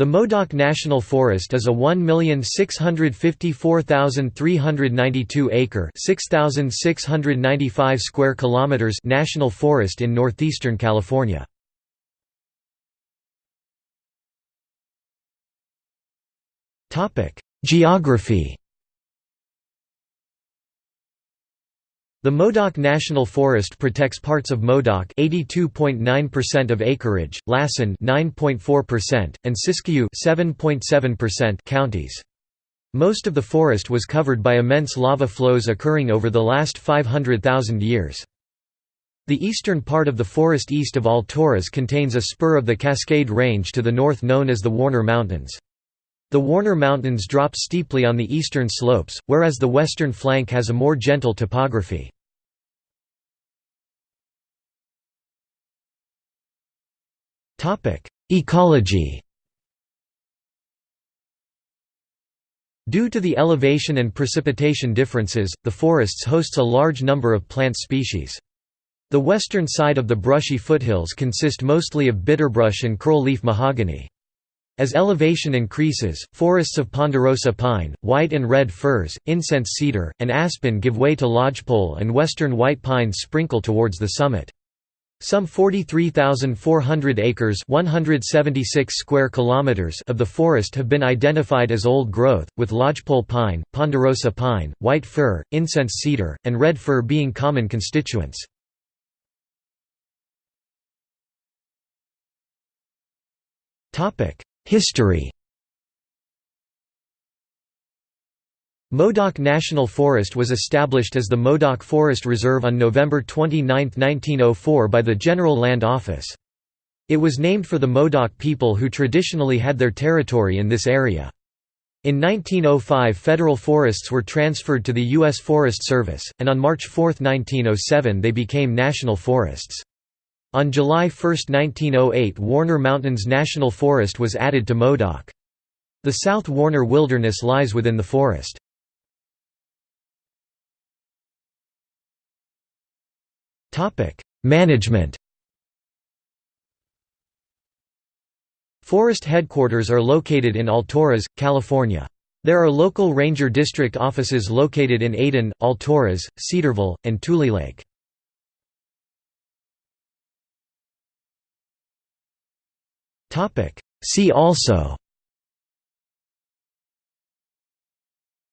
The Modoc National Forest is a 1,654,392 acre (6,695 square kilometers) national forest in northeastern California. Geography The Modoc National Forest protects parts of Modoc 82.9% of acreage, Lassen 9.4%, and Siskiyou 7.7% counties. Most of the forest was covered by immense lava flows occurring over the last 500,000 years. The eastern part of the forest east of Alturas contains a spur of the Cascade Range to the north known as the Warner Mountains. The Warner Mountains drop steeply on the eastern slopes, whereas the western flank has a more gentle topography. Ecology Due to the elevation and precipitation differences, the forests hosts a large number of plant species. The western side of the brushy foothills consist mostly of bitterbrush and curl-leaf mahogany. As elevation increases, forests of ponderosa pine, white and red firs, incense cedar, and aspen give way to lodgepole and western white pines sprinkle towards the summit. Some 43,400 acres 176 square kilometers of the forest have been identified as old growth, with lodgepole pine, ponderosa pine, white fir, incense cedar, and red fir being common constituents. History Modoc National Forest was established as the Modoc Forest Reserve on November 29, 1904 by the General Land Office. It was named for the Modoc people who traditionally had their territory in this area. In 1905 federal forests were transferred to the U.S. Forest Service, and on March 4, 1907 they became national forests. On July 1, 1908 Warner Mountains National Forest was added to Modoc. The South Warner Wilderness lies within the forest. Management Forest headquarters are located in Alturas, California. There are local ranger district offices located in Adin, Alturas, Cedarville, and Tule Lake. See also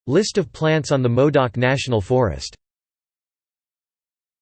List of plants on the Modoc National Forest